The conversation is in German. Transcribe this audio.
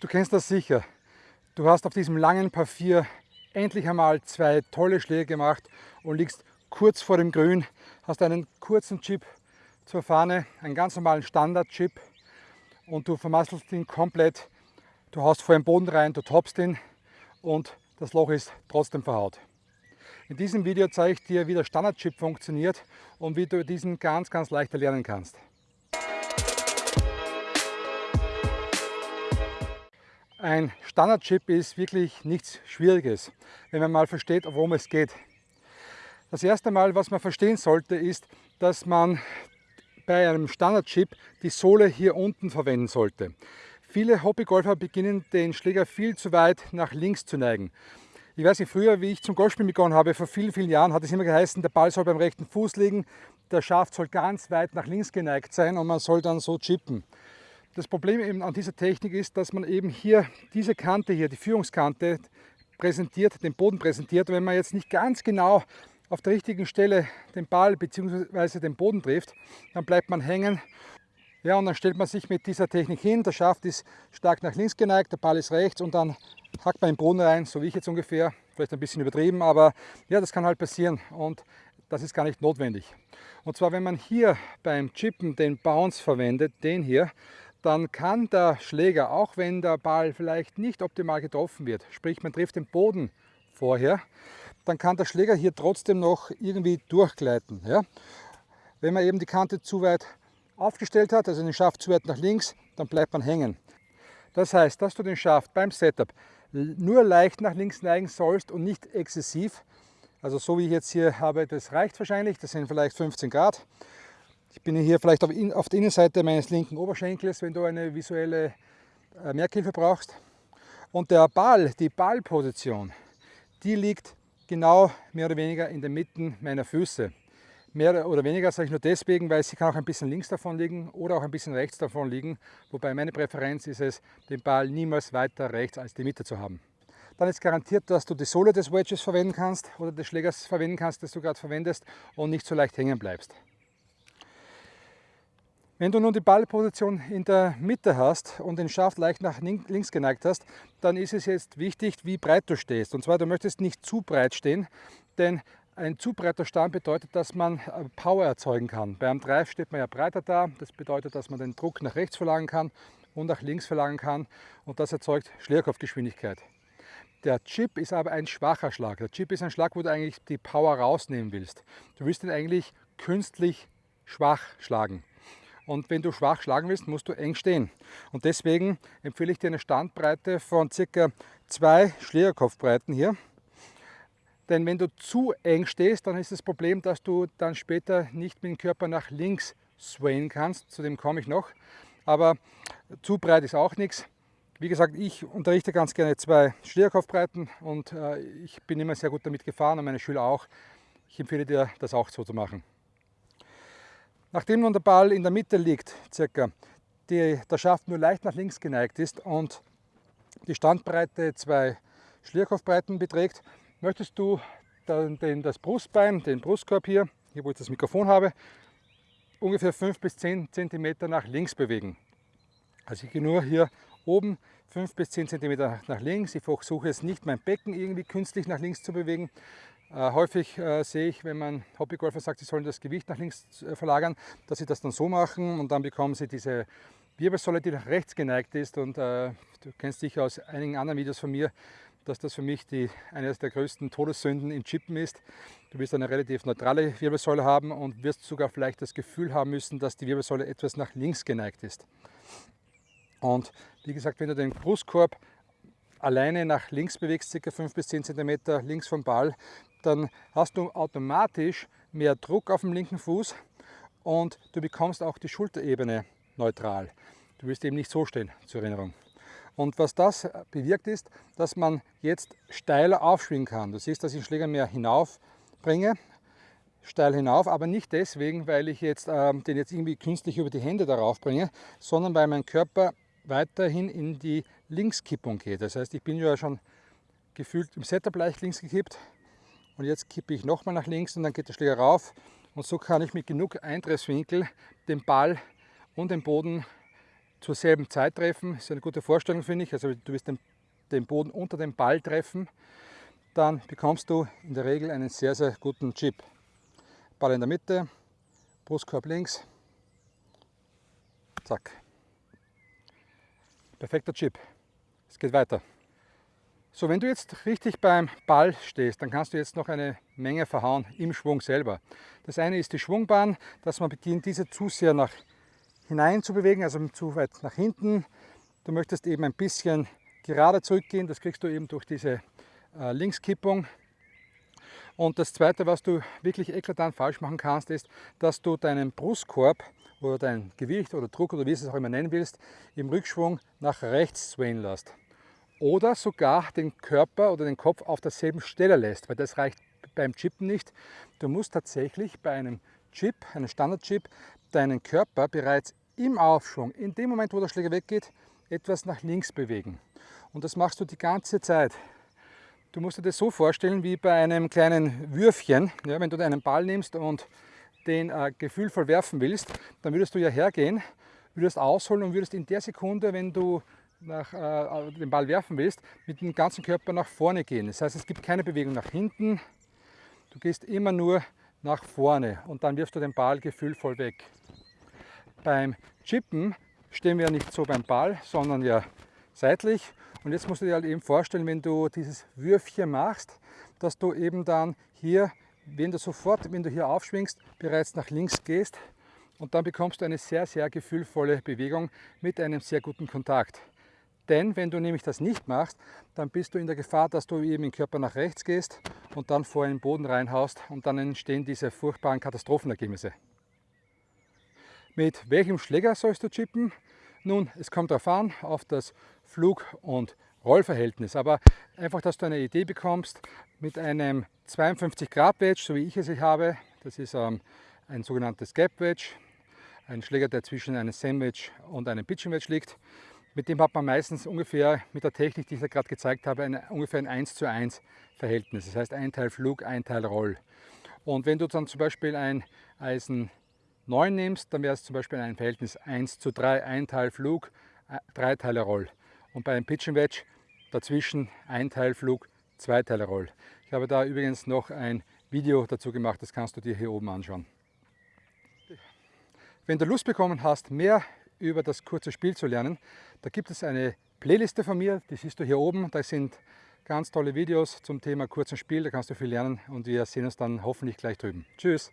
Du kennst das sicher. Du hast auf diesem langen 4 endlich einmal zwei tolle Schläge gemacht und liegst kurz vor dem Grün, hast einen kurzen Chip zur Fahne, einen ganz normalen Standard-Chip und du vermasselst ihn komplett. Du haust vor den Boden rein, du toppst ihn und das Loch ist trotzdem verhaut. In diesem Video zeige ich dir, wie der Standard-Chip funktioniert und wie du diesen ganz, ganz leicht erlernen kannst. Ein Standard-Chip ist wirklich nichts Schwieriges, wenn man mal versteht, worum es geht. Das erste Mal, was man verstehen sollte, ist, dass man bei einem Standard-Chip die Sohle hier unten verwenden sollte. Viele Hobbygolfer beginnen den Schläger viel zu weit nach links zu neigen. Ich weiß nicht, früher, wie ich zum Golfspielen begonnen habe, vor vielen, vielen Jahren, hat es immer geheißen, der Ball soll beim rechten Fuß liegen, der Schaft soll ganz weit nach links geneigt sein und man soll dann so chippen. Das Problem eben an dieser Technik ist, dass man eben hier diese Kante hier, die Führungskante, präsentiert, den Boden präsentiert. wenn man jetzt nicht ganz genau auf der richtigen Stelle den Ball bzw. den Boden trifft, dann bleibt man hängen. Ja, und dann stellt man sich mit dieser Technik hin, der Schaft ist stark nach links geneigt, der Ball ist rechts und dann hackt man den Boden rein, so wie ich jetzt ungefähr, vielleicht ein bisschen übertrieben, aber ja, das kann halt passieren und das ist gar nicht notwendig. Und zwar, wenn man hier beim Chippen den Bounce verwendet, den hier, dann kann der Schläger, auch wenn der Ball vielleicht nicht optimal getroffen wird, sprich man trifft den Boden vorher, dann kann der Schläger hier trotzdem noch irgendwie durchgleiten. Ja? Wenn man eben die Kante zu weit aufgestellt hat, also den Schaft zu weit nach links, dann bleibt man hängen. Das heißt, dass du den Schaft beim Setup nur leicht nach links neigen sollst und nicht exzessiv. Also so wie ich jetzt hier habe, das reicht wahrscheinlich, das sind vielleicht 15 Grad. Ich bin hier vielleicht auf, auf der Innenseite meines linken Oberschenkels, wenn du eine visuelle äh, Merkhilfe brauchst. Und der Ball, die Ballposition, die liegt genau mehr oder weniger in der Mitte meiner Füße. Mehr oder weniger sage ich nur deswegen, weil sie kann auch ein bisschen links davon liegen oder auch ein bisschen rechts davon liegen. Wobei meine Präferenz ist es, den Ball niemals weiter rechts als die Mitte zu haben. Dann ist garantiert, dass du die Sohle des Wedges verwenden kannst oder des Schlägers verwenden kannst, das du gerade verwendest und nicht so leicht hängen bleibst. Wenn du nun die Ballposition in der Mitte hast und den Schaft leicht nach links geneigt hast, dann ist es jetzt wichtig, wie breit du stehst. Und zwar, du möchtest nicht zu breit stehen, denn ein zu breiter Stand bedeutet, dass man äh, Power erzeugen kann. Beim Drive steht man ja breiter da, das bedeutet, dass man den Druck nach rechts verlagern kann und nach links verlagern kann und das erzeugt Schlägerkopfgeschwindigkeit. Der Chip ist aber ein schwacher Schlag. Der Chip ist ein Schlag, wo du eigentlich die Power rausnehmen willst. Du willst ihn eigentlich künstlich schwach schlagen. Und wenn du schwach schlagen willst, musst du eng stehen. Und deswegen empfehle ich dir eine Standbreite von ca. zwei Schlägerkopfbreiten hier. Denn wenn du zu eng stehst, dann ist das Problem, dass du dann später nicht mit dem Körper nach links swayen kannst. Zu dem komme ich noch. Aber zu breit ist auch nichts. Wie gesagt, ich unterrichte ganz gerne zwei Schlägerkopfbreiten und äh, ich bin immer sehr gut damit gefahren und meine Schüler auch. Ich empfehle dir, das auch so zu machen. Nachdem nun der Ball in der Mitte liegt, circa, die, der Schaft nur leicht nach links geneigt ist und die Standbreite zwei Schlierkopfbreiten beträgt, möchtest du den, den, das Brustbein, den Brustkorb hier, hier wo ich das Mikrofon habe, ungefähr 5 bis 10 cm nach links bewegen. Also ich gehe nur hier oben 5 bis 10 cm nach links. Ich versuche jetzt nicht mein Becken irgendwie künstlich nach links zu bewegen, häufig äh, sehe ich, wenn man Hobbygolfer sagt, sie sollen das Gewicht nach links äh, verlagern, dass sie das dann so machen und dann bekommen sie diese Wirbelsäule, die nach rechts geneigt ist. Und äh, du kennst sicher aus einigen anderen Videos von mir, dass das für mich die, eine der größten Todessünden im Chippen ist. Du wirst eine relativ neutrale Wirbelsäule haben und wirst sogar vielleicht das Gefühl haben müssen, dass die Wirbelsäule etwas nach links geneigt ist. Und wie gesagt, wenn du den Brustkorb alleine nach links bewegst, ca. 5 bis 10 cm links vom Ball, dann hast du automatisch mehr Druck auf dem linken Fuß und du bekommst auch die Schulterebene neutral. Du wirst eben nicht so stehen, zur Erinnerung. Und was das bewirkt ist, dass man jetzt steiler aufschwingen kann. Du siehst, dass ich den Schläger mehr hinauf bringe, steil hinauf, aber nicht deswegen, weil ich jetzt, äh, den jetzt irgendwie künstlich über die Hände darauf bringe, sondern weil mein Körper weiterhin in die Linkskippung geht. Das heißt, ich bin ja schon gefühlt im Setup leicht links gekippt und jetzt kippe ich nochmal nach links und dann geht der Schläger rauf und so kann ich mit genug Eintreffswinkel den Ball und den Boden zur selben Zeit treffen. Das ist eine gute Vorstellung, finde ich. Also du wirst den, den Boden unter dem Ball treffen. Dann bekommst du in der Regel einen sehr, sehr guten Chip. Ball in der Mitte, Brustkorb links, zack. Perfekter Chip. Es geht weiter. So, wenn du jetzt richtig beim Ball stehst, dann kannst du jetzt noch eine Menge verhauen im Schwung selber. Das eine ist die Schwungbahn, dass man beginnt, diese zu sehr nach hinein zu bewegen, also zu weit nach hinten. Du möchtest eben ein bisschen gerade zurückgehen, das kriegst du eben durch diese äh, Linkskippung. Und das zweite, was du wirklich eklatant falsch machen kannst, ist, dass du deinen Brustkorb oder dein Gewicht oder Druck oder wie du es auch immer nennen willst, im Rückschwung nach rechts swayen lässt. Oder sogar den Körper oder den Kopf auf derselben Stelle lässt, weil das reicht beim Chippen nicht. Du musst tatsächlich bei einem Chip, einem Standard-Chip, deinen Körper bereits im Aufschwung, in dem Moment, wo der Schläger weggeht, etwas nach links bewegen. Und das machst du die ganze Zeit. Du musst dir das so vorstellen wie bei einem kleinen Würfchen. Ja, wenn du einen Ball nimmst und den äh, gefühlvoll werfen willst, dann würdest du ja hergehen, würdest ausholen und würdest in der Sekunde, wenn du nach, äh, den Ball werfen willst, mit dem ganzen Körper nach vorne gehen. Das heißt, es gibt keine Bewegung nach hinten, du gehst immer nur nach vorne und dann wirfst du den Ball gefühlvoll weg. Beim Chippen stehen wir nicht so beim Ball, sondern ja seitlich. Und jetzt musst du dir halt eben vorstellen, wenn du dieses Würfchen machst, dass du eben dann hier, wenn du sofort, wenn du hier aufschwingst, bereits nach links gehst und dann bekommst du eine sehr, sehr gefühlvolle Bewegung mit einem sehr guten Kontakt. Denn wenn du nämlich das nicht machst, dann bist du in der Gefahr, dass du eben im Körper nach rechts gehst und dann vor den Boden reinhaust und dann entstehen diese furchtbaren Katastrophenergebnisse. Mit welchem Schläger sollst du chippen? Nun, es kommt darauf an, auf das Flug- und Rollverhältnis. Aber einfach, dass du eine Idee bekommst, mit einem 52 Grad Wedge, so wie ich es habe, das ist ähm, ein sogenanntes Gap Wedge, ein Schläger, der zwischen einem Sandwich und einem Pitching Wedge liegt. Mit dem hat man meistens ungefähr mit der Technik, die ich da gerade gezeigt habe, ein, ungefähr ein 1 zu 1 Verhältnis. Das heißt ein Teil Flug, ein Teil Roll. Und wenn du dann zum Beispiel ein Eisen 9 nimmst, dann wäre es zum Beispiel ein Verhältnis 1 zu 3, ein Teil Flug, drei Teile Roll. Und bei einem Pitch Wedge dazwischen ein Teil Flug, zwei Teile Roll. Ich habe da übrigens noch ein Video dazu gemacht, das kannst du dir hier oben anschauen. Wenn du Lust bekommen hast, mehr über das kurze Spiel zu lernen, da gibt es eine Playliste von mir, die siehst du hier oben. Da sind ganz tolle Videos zum Thema kurzen Spiel, da kannst du viel lernen und wir sehen uns dann hoffentlich gleich drüben. Tschüss!